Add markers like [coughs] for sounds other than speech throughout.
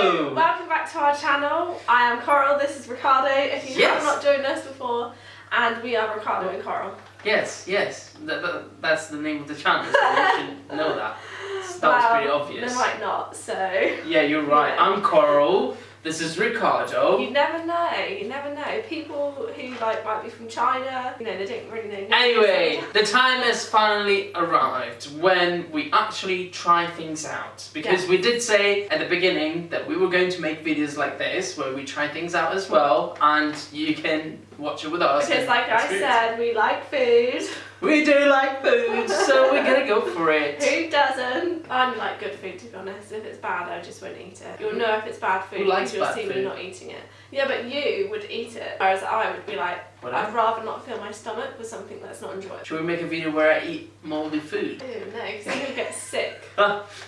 Hello! Welcome back to our channel. I am Coral, this is Ricardo, if you Yes. have not joined us before. And we are Ricardo and Coral. Yes, yes. That, that, that's the name of the channel, so you [laughs] should know that. That was pretty obvious. They might not, so. Yeah, you're right. Yeah. I'm Coral. This is Ricardo. You never know, you never know. People who like might be from China, you know, they don't really know. Anyway, the time has finally arrived when we actually try things out. Because Yeah. we did say at the beginning that we were going to make videos like this where we try things out as well and you can watch it with us. Because like I said, we like food. [laughs] We do like food, so we're gonna go for it. Who doesn't? I like good food to be honest. If it's bad, I just won't eat it. You'll know if it's bad food Who likes you'll bad see me not eating it. Yeah, but you would eat it, whereas I would be like, Whatever. I'd rather not fill my stomach with something that's not enjoyable. Should we make a video where I eat moldy food? Ew, no, because you'll get sick. [laughs]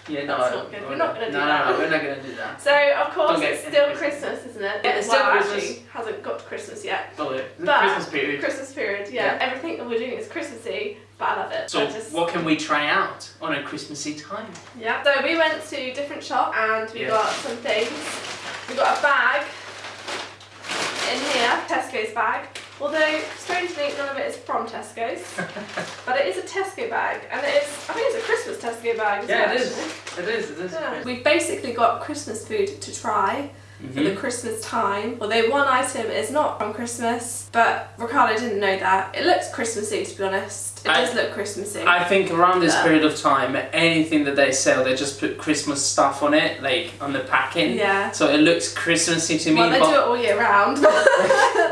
Yeah, no, That's not good. no, We're not gonna do no, that. No, no, we're not gonna do that. So of course it's still Christmas. Isn't it? Yeah, it's well, still Christmas. actually hasn't got to Christmas yet. Oh, yeah. But- Christmas period. Christmas period, yeah. Yeah. Everything that we're doing is Christmassy, but I love it. So, just, what can we try out on a Christmassy time? Yeah. So we went to different shop and we Yeah. got some things. We got a bag in here, Tesco's bag. Although strangely none of it is from Tesco's, [laughs] but it is a Tesco bag, and it is. I think it's a Christmas Tesco bag. Yeah, well, it is. It is, it is. Yeah. We've basically got Christmas food to try Mm-hmm. for the. Christmas time. Although one item is not from Christmas, but Ricardo didn't know that. It looks Christmassy to be honest. It I- does look Christmassy. I think around this period of time, anything that they sell, they just put Christmas stuff on it, like on the packing. yeah. So it looks Christmassy to me. Well, they do it all year round. [laughs] [laughs]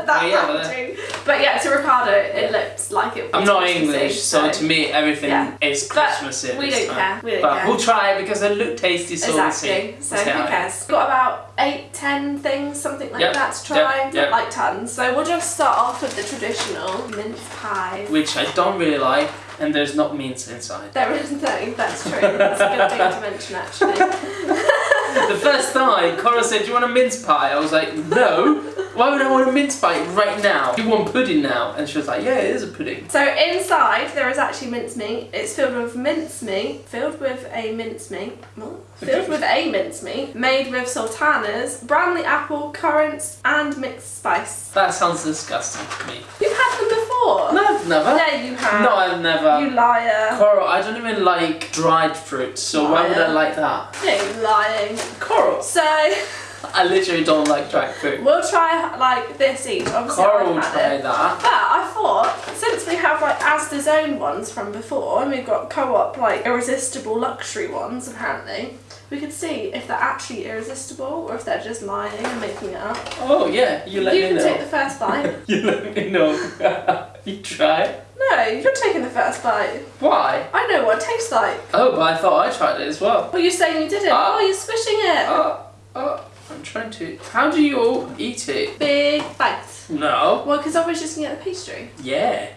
that Oh, yeah, but packaging. but yeah, to Ricardo, it looks like it. I'm not English, so to me everything Yeah. is But Christmassy. we don't time. care. We don't But care. we'll try it because they look tasty, so we'll see. Exactly. So We'll see who cares? We've got about eight, ten things, something like Yep, that to try. yep, yep. like tons. So we'll just start off with the traditional mince pies. Which I don't really like, and there's not mince inside. There is no, that's true. That's a good thing to mention actually. [laughs] the first time, Cora said, Do you want a mince pie? I was like, No. [laughs] Why would I want a mince pie right now? You want pudding now? And she was like, Yeah, it is a pudding. So inside there is actually mincemeat. It's filled with mincemeat, filled with a mincemeat, what? filled with a mincemeat, made with sultanas, Bramley apple, currants, and mixed spice. That sounds disgusting to me. You've had them before. No, I've never. Yeah, you have. No, I've never. You liar. Coral, I don't even like dried fruit, so why would I like that? No, lying. Coral. So [laughs] I literally don't like dried fruit. we'll try like this each. Obviously, Coral will try it. that. But I thought, since we have like Asda's own ones from before, and we've got co-op like irresistible luxury ones apparently, we could see if they're actually irresistible or if they're just lying and making it up. Oh yeah, you let you me can take the first [laughs] bite. You let me know. [laughs] you try. no, you're taking the first bite. Why? I know what it tastes like. Oh, but I thought I tried it as well. Well, you're saying you didn't. Ah. oh, you're squishing it. Oh, oh, I'm trying to. How do you all eat it? Big bite. No. Well, because I was just gonna get the pastry. Yeah.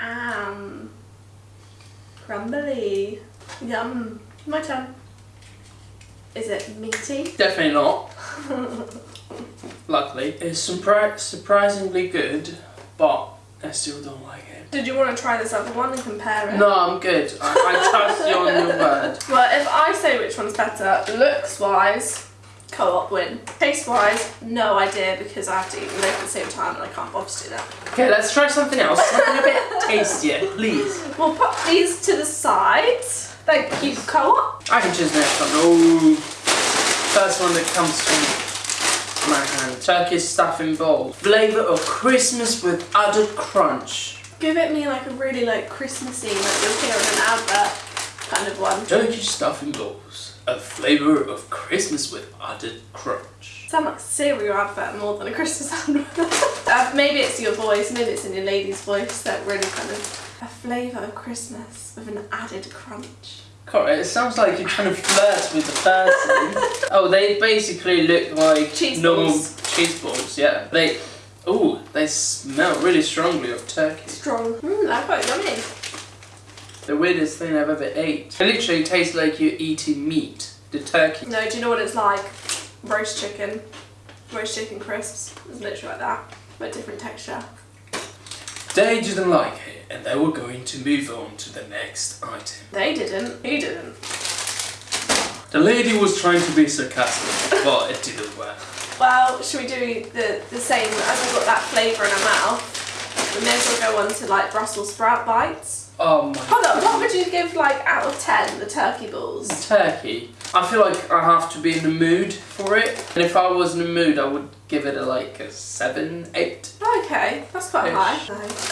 Um, crumbly. Yum. My turn. Is it meaty? Definitely not. [laughs] Luckily, it's surpri- surprisingly good, but I still don't like it. Did you want to try this other one and compare it? No, I'm good. I, I trust you on your word. [laughs] Well, if I say which one's better, looks wise, co-op win. Taste wise, no idea because I have to eat them both at the same time and I can't bother to do that. Okay, let's try something else. Something a bit [laughs] tastier, please. We'll put these to the side. Thank you, co-op. I can choose next one. Oh, first one that comes from my hand. Turkish stuffing bowl. Flavour of Christmas with added crunch. Give it me like a really like Christmassy, like you'll hear in an advert kind of one. Turkish stuffing bowls. A flavour of Christmas with added crunch. Sound like a cereal advert more than a Christmas advert. [laughs] uh, maybe it's your voice, maybe it's in your lady's voice that really kind of a flavour of Christmas with an added crunch. Correct. It sounds like you're trying to flirt with the person. [laughs] oh, they basically look like Cheese normal balls. cheese balls. Yeah. They. Oh, they smell really strongly of turkey. Strong. Mmm, they're quite yummy. The weirdest thing I've ever ate. It literally tastes like you're eating meat. The turkey. No, do you know what it's like? Roast chicken. Roast chicken crisps. It's literally like that, but different texture. They didn't like it, and they were going to move on to the next item. They didn't. He didn't. The lady was trying to be sarcastic, but it didn't work. Well, should we do the, the same as we've got that flavour in our mouth? We may as well go on to like Brussels sprout bites. Oh my Hold on, what would you give like out of 10 the turkey balls? Turkey. I feel like I have to be in the mood for it. And if I was in the mood, I would give it a like a 7, 8. Okay, that's quite high.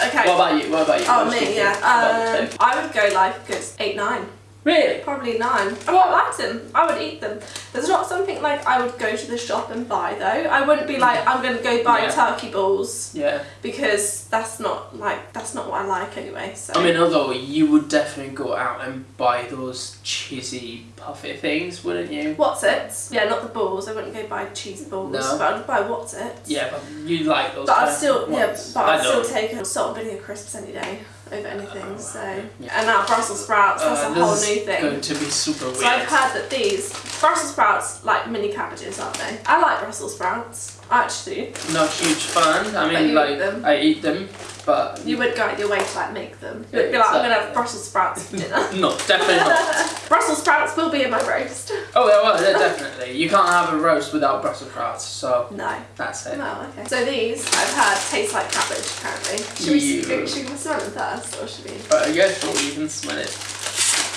Okay. What about you? What about you? Oh, your me, about yeah. Um. I would go like a 8, 9. Really? Probably 9. I quite like them. I would eat them. There's not something like I would go to the shop and buy though. I wouldn't be like, I'm going to go buy Yeah. turkey balls Yeah. because that's not like, that's not what I like anyway. So. I mean, although you would definitely go out and buy those cheesy puffy things, wouldn't you? What's it? Yeah, not the balls. I wouldn't go buy cheesy balls. No. But I'd buy what's it. Yeah, but you like those. But I'd still, yeah, but I'd still take a salt and vinegar crisps any day over anything. So, yeah. and now Brussels sprouts, that's Uh, a whole new thing. going to be super weird. So I've heard that these Brussels sprouts like mini cabbages, aren't they? I like Brussels sprouts. Actually. Not huge fan. I mean, like them? I eat them, but You would go out your way to like make them. You'd be like, I'm gonna have Brussels sprouts for dinner. [laughs] no, definitely not. [laughs] Brussels sprouts will be in my roast. Oh, yeah, well, yeah, definitely. You can't have a roast without Brussels sprouts, so No. that's it. No, okay. So these I've heard taste like cabbage apparently. Should we, should we smell them first or should we? But I guess we'll even smell it.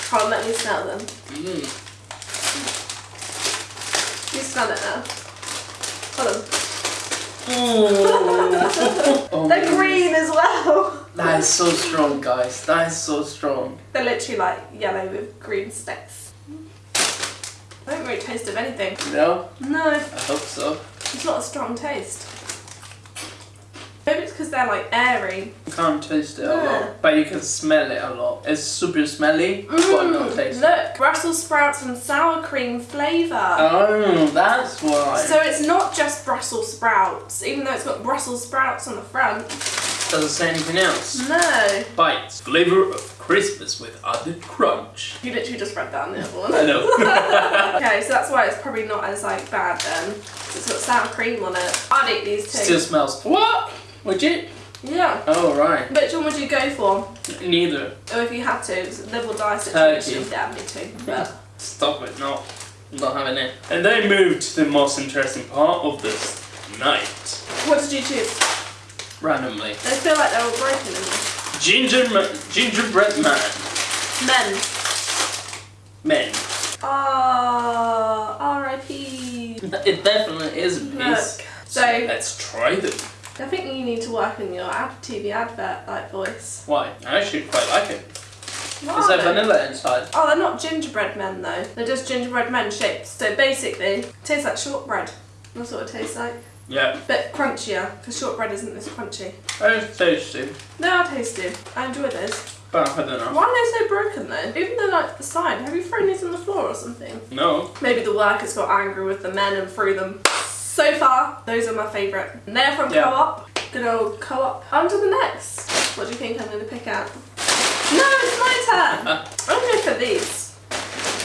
Come on, let me smell them. Mm. You smell it now. Hold on. Oh, They're green as well. That is so strong, guys. That is so strong. They're literally like yellow with green specks. I don't really taste of anything. No, No, I hope so. it's not a strong taste. Maybe it's because they're like airy. You can't taste it a Yeah. lot, but you can smell it a lot. It's super smelly, but not Mm, tasty. look, Brussels sprouts and sour cream flavour. Oh, that's why. So it's not just Brussels sprouts, even though it's got Brussels sprouts on the front. Does it say anything else? No. Bites. Flavor of Christmas with added crunch. You literally just read that on the other one. I know. [laughs] [laughs] Okay, so that's why it's probably not as like bad then. It's got sour cream on it. I'd eat these too. Still smells. What? Would you? Yeah. Oh, right. Which one would you go for? Neither. Or if you had to, it's a live or die Turkey. situation. Damn me too. But [laughs] Stop it, no. Not having it. And they moved to the most interesting part of this night. what did you choose? Randomly. They feel like they were breaking broken in. Ginger ma- gingerbread man. Men. Men. Ah, R.I.P. It definitely is a Look. piece. So Let's try them. I think you need to work on your ad TV advert like voice. Why? I actually quite like it. What Is are there they? vanilla inside? Oh, they're not gingerbread men though. They're just gingerbread men shapes. So basically, it tastes like shortbread. That's what it tastes like. Yeah. Bit crunchier, because shortbread isn't this crunchy. Oh, it's tasty. They are tasty. I enjoy those. But I don't know. Why are they so broken though? Even though like the side, have you thrown these on the floor or something? No. Maybe the workers got angry with the men and threw them. So far, those are my favourite. And They're from Yeah. Co-op. Good old Co-op. On to the next. What do you think I'm going to pick out? No, it's my turn. [laughs] I'm going for these.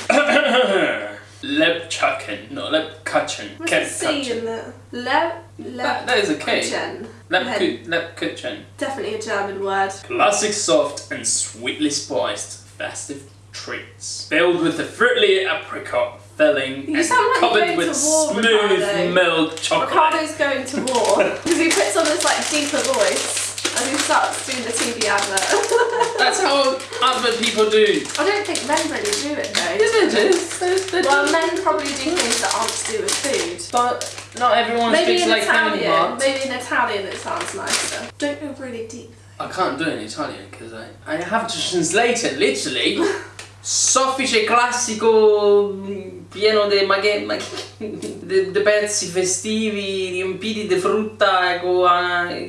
[coughs] Lepchaken. No, lepkachen. What's the C in the le le? That, that is a K. Lepkuchen. Lepku- Lepkuchen. Definitely a German word. Classic soft and sweetly spiced festive treats. Filled with the fruity apricot filling You and sound like you're covered going with to war, smooth Ricardo. milk chocolate. Ricardo's going to war [laughs] because he puts on this like deeper voice and he starts doing the TV advert. [laughs] That's how other people do. I don't think men really do it though. Isn't it? They Well, men probably do things that aren't to do with food. But not everyone Maybe speaks in like Italian, Hemingway. maybe in Italian it sounds nicer. Don't go really deep. I can't do it in Italian because I, I have to translate it literally. [laughs] Soffice classico pieno di maghe, mag- de, de pezzi festivi riempiti di frutta co-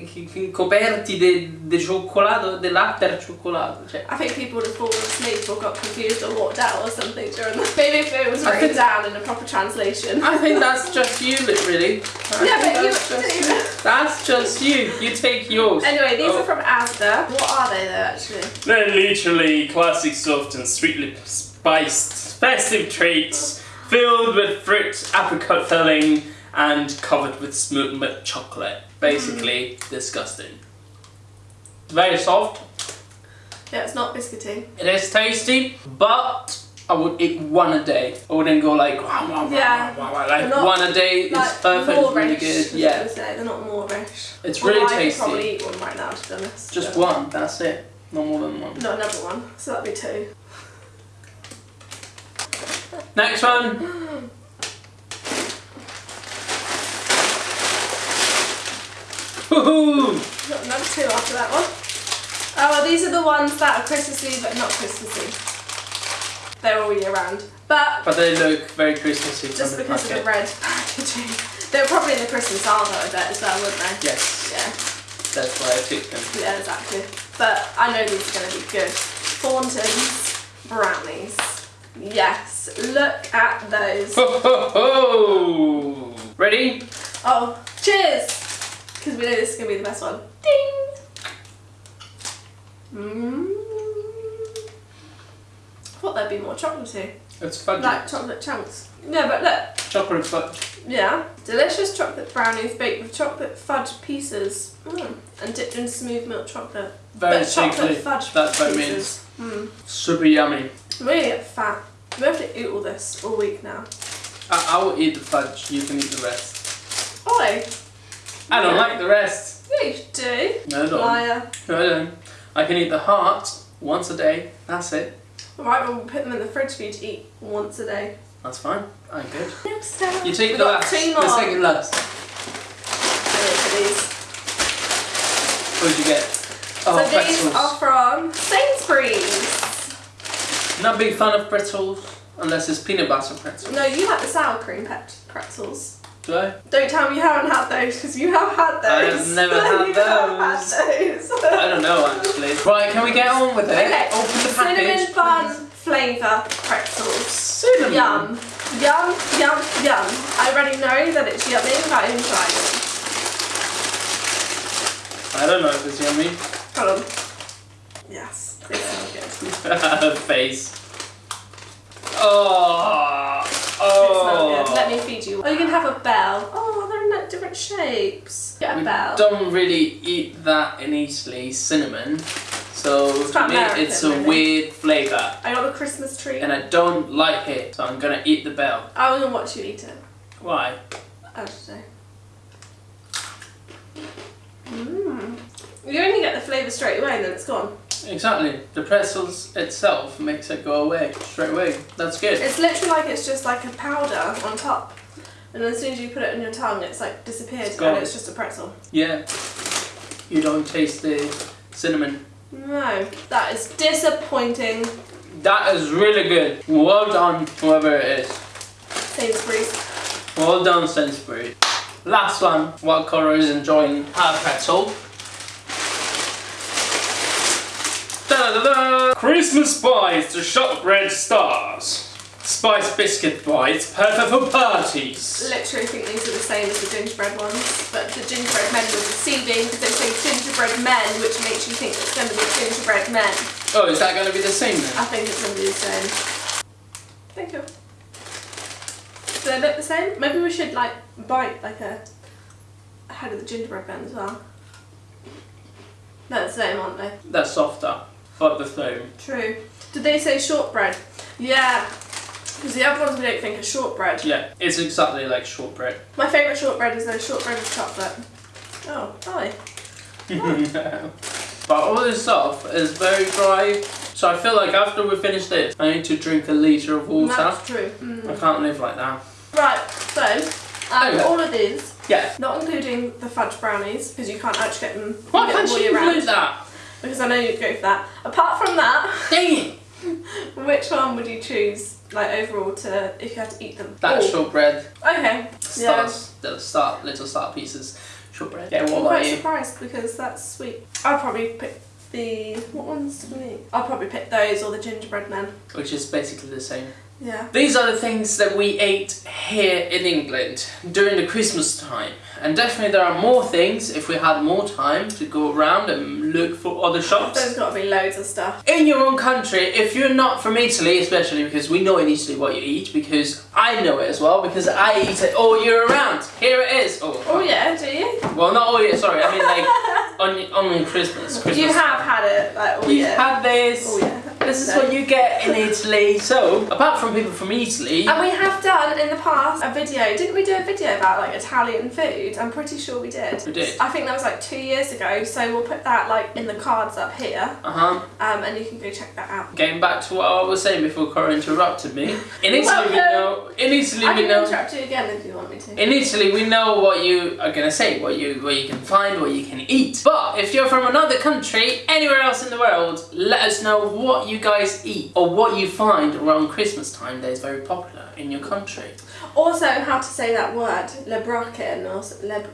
chi- chi- coperti di cioccolato, latte al cioccolato. Cioè, I think people would have fallen asleep or got confused or walked out or something during the. Maybe if it was written down in a proper translation. I think that's just you, li- really. I Yeah, but you that's just, do. that's just you. You take yours. Anyway, these Oh. are from Asda. What are they though, actually? They're literally classic soft and sweetly spiced festive treats filled with fruit, apricot filling, and covered with smooth milk chocolate. Basically, disgusting. Very soft. Yeah, it's not biscuity. It is tasty, but I would eat one a day. I wouldn't go like wow, wow, wow, Yeah. wow, wow, wow. Like Not one a day is Like perfect. It's really good. is Yeah. They're not moreish. it's really I could tasty. probably eat one right now, to be honest. Just one. That's it. No more than one. Not another one, so that'd be two. Next one. Woohoo! Got another two after that one. Oh, well, these are the ones that are Christmassy but not Christmassy. They're all year round. But But they look very Christmassy just the because of the red packaging. [laughs] They're probably in the Christmas Arvo, I bet, as well, wouldn't they? Yes, Yeah, that's why I took them. yeah, exactly. But I know these are going to be good. Thornton's brownies. Yes, look at those. Ho ho ho! Ready? Oh, cheers! Because we know this is going to be the best one. Ding! Mmm. Thought there'd be more chocolatey. It's fudge. Like chocolate chunks. No, but look. Chocolate fudge. Yeah. Delicious chocolate brownies baked with chocolate fudge pieces. Mm. And dipped in smooth milk chocolate. Very but chocolate fudge That's what it pieces. Mm. Super yummy. I'm really get fat. We have to eat all this all week now. I, I will eat the fudge. You can eat the rest. Oi! I don't Yeah. like the rest. Yeah, you do. No, I don't. Liar. No, I don't. I can eat the heart once a day. That's it. Alright, well, we'll put them in the fridge for you to eat once a day. That's fine. I'm good. Next up. You take the last. two The more. second last. Ready for these. What did you get? Oh, so these are from Sainsbury's. Not a big fan of pretzels unless it's peanut butter pretzels. No, you like the sour cream pet pretzels. Do I? Don't tell me you haven't had those because you have had those. I have never [laughs] had you those. Have had those. I don't know actually. Right, can we get on with it? Okay. Open the Cinnamon package. bun flavour pretzels. Cinnamon. Yum. Yum, yum, yum. I already know that it's yummy without even trying it. I don't know if it's yummy. Hold on. Yes, smell good. [laughs] Face. Oh. Oh. They. Let Oh. me feed you. Oh, you can have a bell. Oh, they're in different shapes. Get a We bell. don't really eat that in Italy, cinnamon. So It's me, American, it's a really. weird flavour, I got a Christmas tree. and I don't like it. So I'm gonna eat the bell. I was gonna watch you eat it. Why? I don't know. Mmm. You only get the flavour straight away and then it's gone. Exactly. The pretzels itself makes it go away straight away. That's good. It's literally like it's just like a powder on top. And as soon as you put it in your tongue, it's like disappeared It's and it's just a pretzel. Yeah. You don't taste the cinnamon. No, that is disappointing. That is really good. Well done, whoever it is. Sainsbury's. Well done, Sainsbury. Last one. While Cora is enjoying her pretzel. Da-da-da-da! Christmas spice to shortbread stars. Spice biscuit bites, perfect for parties. Literally think these are the same as the gingerbread ones, but the gingerbread men were deceiving because they say gingerbread men, which makes you think it's going to be gingerbread men. Oh, is that going to be the same then? I think it's going to be the same. Thank you. Do they look the same? Maybe we should like bite like a, a head of the gingerbread men as well. They're the same, aren't they? They're softer, but the same. True. Did they say shortbread? Yeah. Because the other ones we don't think are shortbread. Yeah, it's exactly like shortbread. My favourite shortbread is the shortbread with chocolate. Oh, hi. [laughs] but all this stuff is very dry, so I feel like after we finish this, I need to drink a litre of water. That's true. I Mm. can't live like that. Right, so um, all of these, Yeah. not including the fudge brownies, because you can't actually get them, Why can't you include that? Because I know you'd go for that. Apart from that, Dang it! [laughs] which one would you choose, like overall, to if you had to eat them? That all? shortbread. Okay. Yeah. Stars, the star, little star pieces. Shortbread. Yeah, I'm about quite you? surprised because that's sweet. I'll probably pick the what ones do we eat? I'll probably pick those or the gingerbread men. Which is basically the same. Yeah. These are the things that we ate here in England during the Christmas time. And definitely there are more things if we had more time to go around and look for other shops. There's got to be loads of stuff. in your own country, if you're not from Italy, especially because we know in Italy what you eat, because I know it as well, because I eat it all year round. Here it is. Oh, Oh yeah, do you? Well, not all year. Sorry, I mean like [laughs] on on Christmas. Christmas. You have had it like all We've had this. Oh yeah. This is what you get in Italy. [laughs] So, apart from people from Italy, And we have done in the past a video. Didn't we do a video about like Italian food? I'm pretty sure we did. We did. I think that was like two years ago. So we'll put that like in the cards up here, uh huh. um, and you can go check that out. Getting back to what I was saying before Cora interrupted me. In Italy, we Welcome. know. In Italy, I we can know. interrupt you again if you want me to. In Italy, we know what you are gonna say, what you what you can find, what you can eat. But if you're from another country, anywhere else in the world, let us know what you guys eat or what you find around Christmas time that is very popular in your country. Also, how to say that word, lebraken or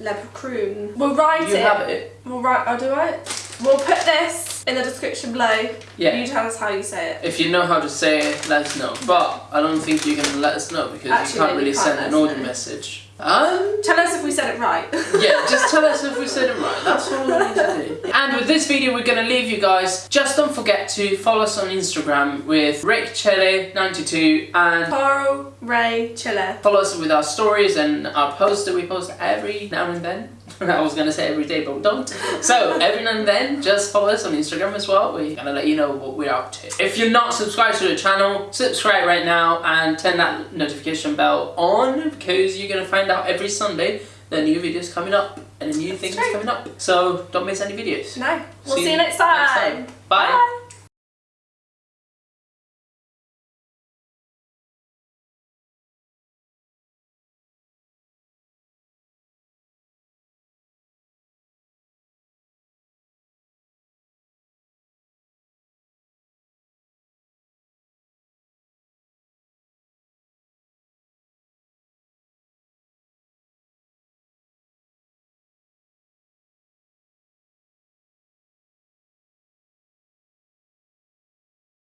leprechaun. We'll write You it. have it. We'll write. Oh, do it. We'll put this in the description below. Yeah. You tell us how you say it. If you know how to say it, let us know. But I don't think you can let us know because Actually, you can't you really can't send an audio message. Um, Tell us if we said it right. [laughs] yeah, just tell us if we said it right. That's all we need to do. And with this video, we're gonna leave you guys. Just don't forget to follow us on Instagram with RickChele92 and Coral Ray Chiller. follow us with our stories and our posts that we post every now and then. [laughs] I was gonna say every day, but we don't. So every now and then, just follow us on Instagram as well. We're gonna let you know what we're up to. If you're not subscribed to the channel, subscribe right now and turn that notification bell on because you're gonna find out every Sunday the new videos coming up and the new things true. coming up. So don't miss any videos. No. We'll See see, you next next time. time. Bye. Bye.